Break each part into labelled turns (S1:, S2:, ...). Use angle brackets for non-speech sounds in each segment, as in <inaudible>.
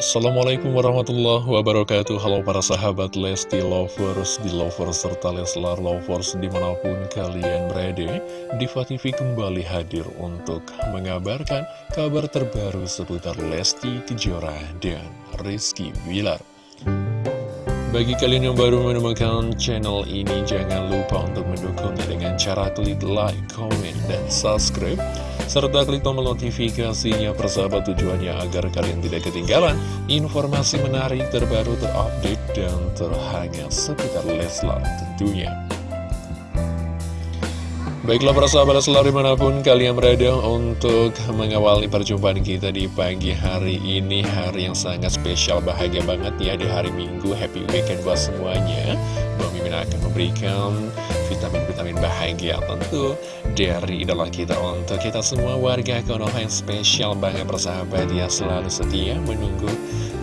S1: Assalamualaikum warahmatullahi wabarakatuh. Halo para sahabat Lesti Lovers, di Lovers, serta Leslar Lovers di mana pun kalian berada Diva TV kembali hadir untuk mengabarkan kabar terbaru seputar Lesti Kejora dan Rizky Bilar. Bagi kalian yang baru menemukan channel ini, jangan lupa untuk mendukungnya dengan cara klik like, comment, dan subscribe serta klik tombol notifikasinya persahabat tujuannya agar kalian tidak ketinggalan informasi menarik terbaru terupdate dan terhangat seputar Leslar tentunya. Baiklah para sahabat selalu di mana pun kalian berada untuk mengawali perjumpaan kita di pagi hari ini. Hari yang sangat spesial, bahagia banget ya di hari Minggu. Happy weekend buat semuanya. Bang Mimin akan memberikan vitamin-vitamin bahagia tentu Dari idola kita untuk kita semua. Warga Konoha yang spesial banget persahabat Ya selalu setia menunggu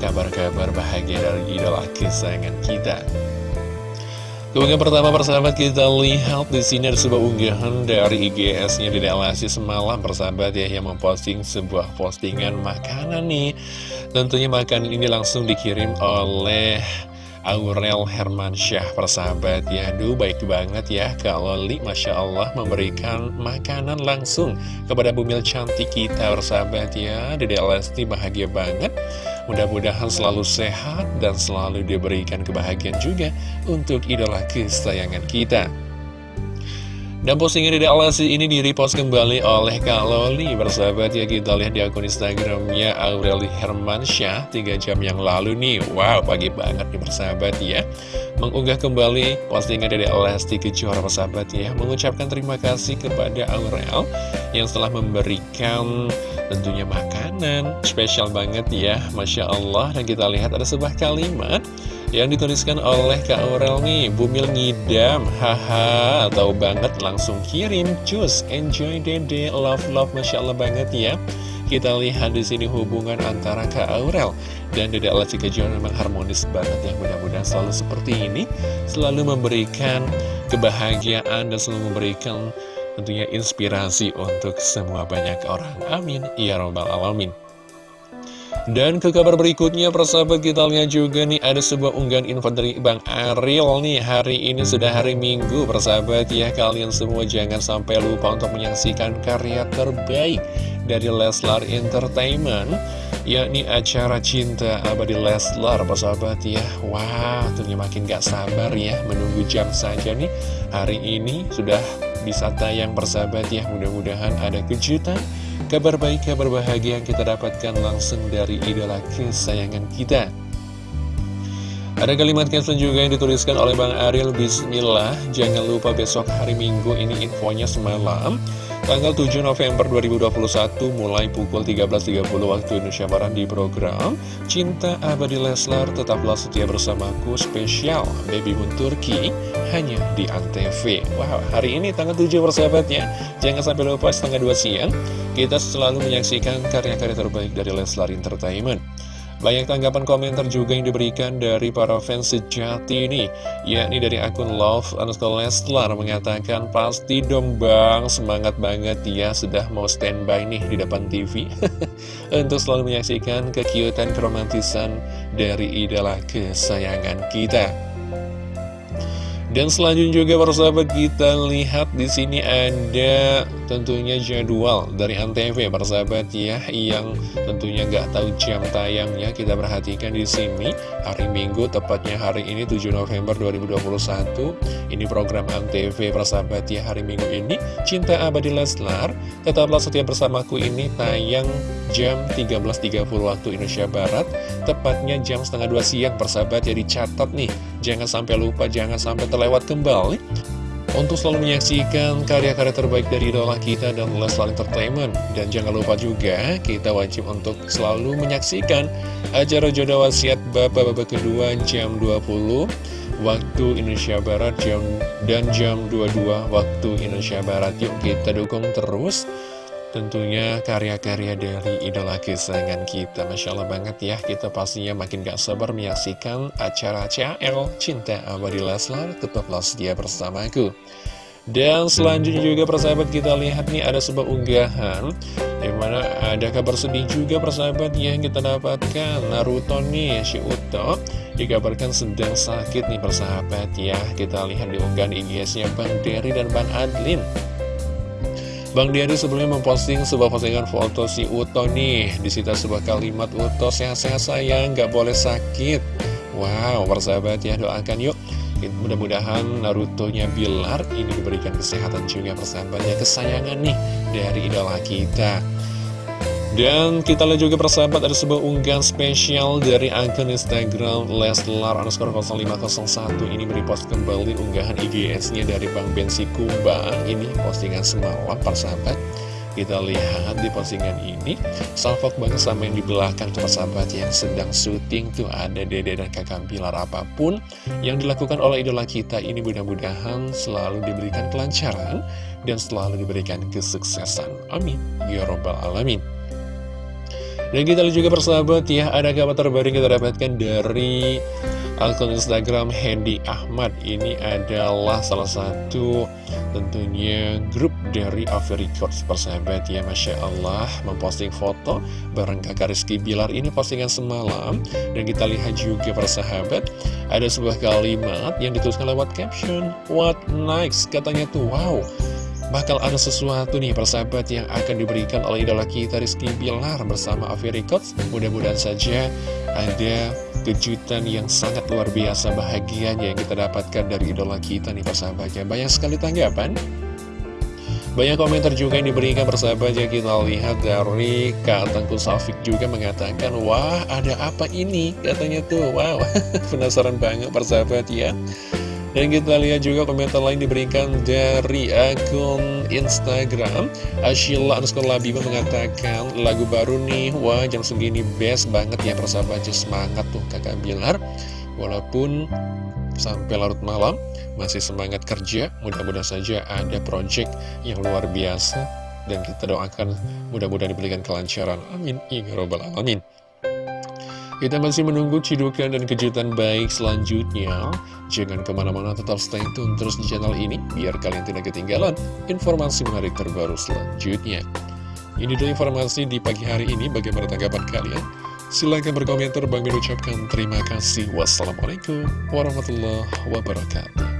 S1: kabar-kabar bahagia dari idola kesayangan kita. Keunggahan pertama persahabat kita lihat di sini ada sebuah unggahan dari IGS-nya di Lesti semalam. Persahabat ya yang memposting sebuah postingan makanan nih. Tentunya makanan ini langsung dikirim oleh Aurel Hermansyah persahabat ya. Duh baik banget ya kalau Li Masya Allah memberikan makanan langsung kepada bumil cantik kita persahabat ya. Dede Lesti bahagia banget. Mudah-mudahan selalu sehat dan selalu diberikan kebahagiaan juga untuk idola kesayangan kita dan postingan di Alasi ini di-repost kembali oleh Kak Loli Bersahabat ya kita lihat di akun Instagramnya Aureli Hermansyah 3 jam yang lalu nih. Wow pagi banget nih bersahabat ya. Mengunggah kembali postingan dari Lesti Kejora bersahabat ya. Mengucapkan terima kasih kepada Aurel Yang telah memberikan tentunya makanan Spesial banget ya Masya Allah. Dan kita lihat ada sebuah kalimat yang dituliskan oleh Kak Aurel nih Bumil ngidam Haha Tahu banget langsung kirim Cus Enjoy dede Love love Masya Allah banget ya. Kita lihat di sini hubungan antara Kak Aurel dan Dede Alat Kejora memang harmonis banget ya. Mudah-mudahan selalu seperti ini Selalu memberikan kebahagiaan dan selalu memberikan tentunya inspirasi untuk semua banyak orang. Amin. Ya Rabbal Alamin dan ke kabar berikutnya persahabat kita lihat juga nih ada sebuah unggahan info dari Bang Ariel nih. Hari ini sudah hari Minggu persahabat ya. Kalian semua jangan sampai lupa untuk menyaksikan karya terbaik dari Leslar Entertainment yakni acara Cinta Abadi Leslar persahabat ya. Wah tentunya makin gak sabar ya menunggu jam saja nih. Hari ini sudah bisa tayang persahabat ya. Mudah-mudahan ada kejutan Kabar baik, kabar bahagia yang kita dapatkan langsung dari idola kesayangan kita. Ada kalimat caption juga yang dituliskan oleh Bang Ariel Bismillah. Jangan lupa besok hari Minggu ini infonya semalam Tanggal 7 November 2021 mulai pukul 13.30 waktu Indonesia Barat di program Cinta Abadi Leslar tetaplah setia bersamaku spesial Baby Moon Turki hanya di Antv Wow hari ini tanggal 7 persahabatnya Jangan sampai lupa setengah 2 siang kita selalu menyaksikan karya-karya terbaik dari Leslar Entertainment. Banyak tanggapan komentar juga yang diberikan dari para fans sejati ini Yakni dari akun Love underscore Leslar mengatakan Pasti dong bang, semangat banget ya Sudah mau standby nih di depan TV <laughs> Untuk selalu menyaksikan kekiutan keromantisan dari idola kesayangan kita. Dan selanjutnya juga para sahabat kita lihat di sini ada tentunya jadwal dari Antv para sahabat ya yang tentunya nggak tahu jam tayangnya. Kita perhatikan di sini hari Minggu tepatnya hari ini 7 November 2021 ini program Antv para sahabat ya hari Minggu ini. Cinta Abadi Leslar tetaplah setia bersamaku. Ini tayang jam 13.30 waktu Indonesia Barat tepatnya jam setengah dua siang persahabat ya dicatat nih. Jangan sampai lupa jangan sampai terlewat lewat kembali untuk selalu menyaksikan karya-karya terbaik dari idola kita dan Leslar Entertainment. Dan jangan lupa juga, kita wajib untuk selalu menyaksikan acara jodoh wasiat Bapak-Bapak kedua jam 20 waktu Indonesia Barat jam dan jam 22 waktu Indonesia Barat. Yuk kita dukung terus Tentunya karya-karya dari idola kesayangan kita. Masya Allah banget ya Kita pastinya makin gak sabar menyaksikan acara CL Cinta Abadi Leslar Tetaplah setia bersamaku. Dan selanjutnya juga persahabat kita lihat nih ada sebuah unggahan Di mana ada kabar sedih juga persahabat yang kita dapatkan. Naruto nih, si Uto Dikabarkan sedang sakit nih persahabat ya. Kita lihat di unggahan IG-nya Bang Derry dan Bang Adlin Bang Derry sebelumnya memposting sebuah postingan foto si Uto nih. Disita sebuah kalimat Uto sehat-sehat sayang, gak boleh sakit. Wow, persahabat ya doakan yuk. Mudah-mudahan Naruto-nya Bilar ini diberikan kesehatan juga persahabatnya kesayangan nih dari idola kita. Dan kita lihat juga persahabat ada sebuah unggahan spesial dari akun Instagram Leslar underscore 0501 ini merepost kembali unggahan IGS-nya dari Bang Bensi Kumbang ini postingan semalam persahabat. Kita lihat di postingan ini Salfok banget sama yang di belakang tuh sahabat yang sedang syuting tuh Ada dede dan kakak Bilar apa pun Yang dilakukan oleh idola kita ini mudah-mudahan selalu diberikan kelancaran Dan selalu diberikan kesuksesan. Amin. Ya Robbal Alamin dan kita lihat juga persahabat ya, ada kabar terbaru yang kita dapatkan dari akun Instagram Hendy Ahmad. Ini adalah salah satu tentunya grup dari Avi Records persahabat ya, Masya Allah memposting foto bareng kakak Rizky Bilar ini postingan semalam. Dan kita lihat juga persahabat, ada sebuah kalimat yang dituliskan lewat caption, What next? Katanya tuh, wow bakal ada sesuatu nih persahabat yang akan diberikan oleh idola kita Rizky Bilar bersama Avi Records. Mudah-mudahan saja ada kejutan yang sangat luar biasa bahagianya yang kita dapatkan dari idola kita nih persahabatnya. Banyak sekali tanggapan. Banyak komentar juga yang diberikan persahabat ya kita lihat dari Kak Tengku juga mengatakan Wah ada apa ini katanya tuh Wow <laughs> penasaran banget persahabat ya dan kita lihat juga komentar lain diberikan dari akun Instagram. Ashila underscore Labiba mengatakan lagu baru nih Wah jam segini best banget ya persahabatnya semangat tuh kakak Bilar. Walaupun sampai larut malam masih semangat kerja Mudah-mudahan saja ada project yang luar biasa Dan kita doakan mudah-mudahan diberikan kelancaran. Amin. Ya Robbal Alamin kita masih menunggu cidukan dan kejutan baik selanjutnya. Jangan ke mana-mana tetap stay tune terus di channel ini, biar kalian tidak ketinggalan informasi menarik terbaru selanjutnya. Ini dulu informasi di pagi hari ini, bagaimana tanggapan kalian? Silahkan berkomentar, Bang ucapkan terima kasih. Wassalamualaikum warahmatullahi wabarakatuh.